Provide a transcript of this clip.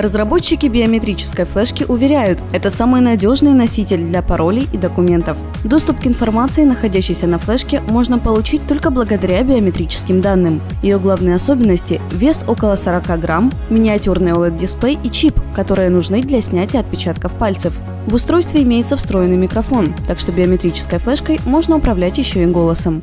Разработчики биометрической флешки уверяют, это самый надежный носитель для паролей и документов. Доступ к информации, находящейся на флешке, можно получить только благодаря биометрическим данным. Ее главные особенности – вес около 40 грамм, миниатюрный OLED-дисплей и чип, которые нужны для снятия отпечатков пальцев. В устройстве имеется встроенный микрофон, так что биометрической флешкой можно управлять еще и голосом.